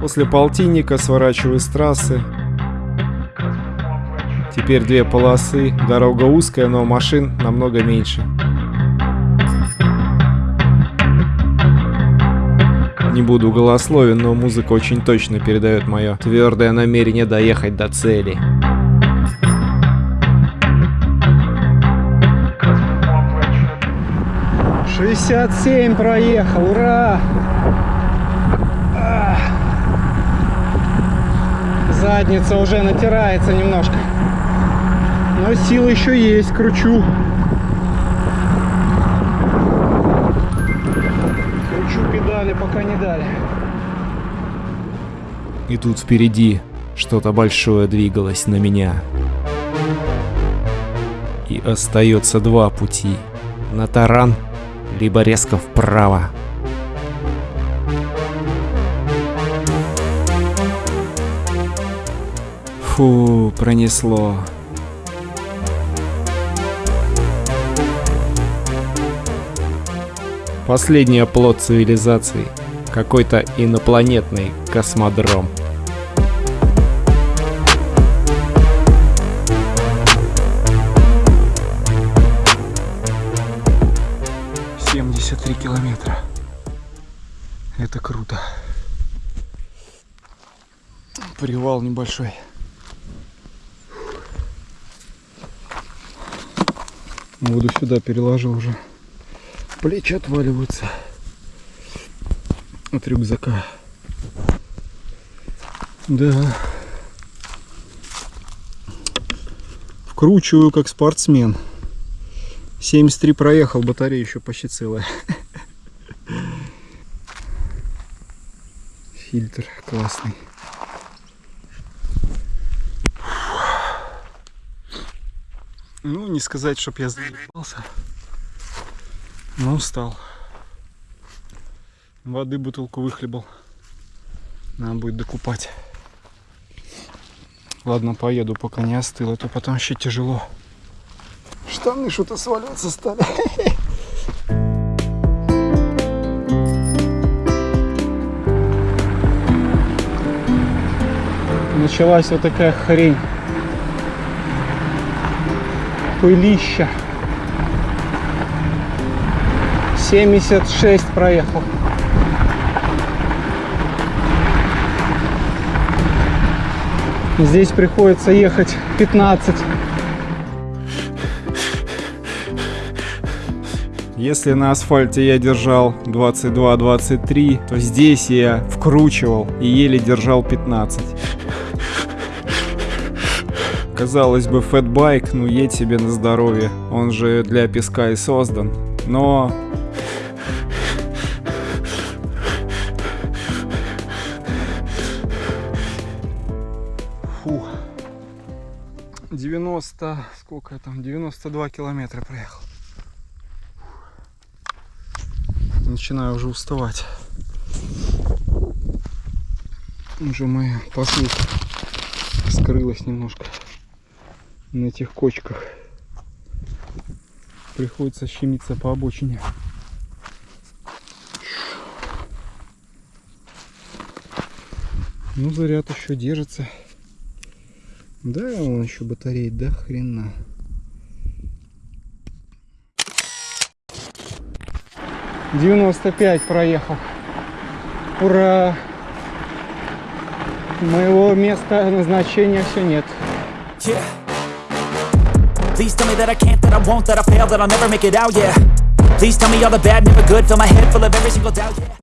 После полтинника сворачиваю с трассы. Теперь две полосы, дорога узкая, но машин намного меньше. Не буду голословен, но музыка очень точно передает мое твердое намерение доехать до цели. Шестьдесят семь проехал, ура! Задница уже натирается немножко. Но силы еще есть, кручу. Кручу педали, пока не дали. И тут впереди что-то большое двигалось на меня. И остается два пути. На таран, либо резко вправо. Фу, пронесло. Последний оплот цивилизации. Какой-то инопланетный космодром. Семьдесят три километра. Это круто. Привал небольшой. Воду сюда переложил уже. Плечи отваливаются от рюкзака. Да. Вкручиваю как спортсмен. 73 проехал, батарея еще почти целая. Фильтр классный. Ну, не сказать, чтоб я заебался. Но устал. Воды бутылку выхлебал. Надо будет докупать. Ладно, поеду, пока не остыло, то потом еще тяжело. Штаны что-то сваливаться стали. Началась вот такая хрень. Пылища. 76 проехал. Здесь приходится ехать 15. Если на асфальте я держал 22-23, то здесь я вкручивал и еле держал 15. Казалось бы, фэтбайк, ну едь себе на здоровье, он же для песка и создан. Но Фу. 90, сколько я там, 92 километра проехал. Начинаю уже уставать. Уже моя посылка скрылась немножко на этих кочках. Приходится щемиться по обочине. Ну, заряд еще держится. Да, он еще батареи до хрена. Девяносто пять проехал. Ура! Моего места назначения все нет. Yeah. Please tell me that I can't, that I won't, that I fail, that I'll never make it out, yeah. Please tell me all the bad, never good, fill my head full of every single doubt, yeah.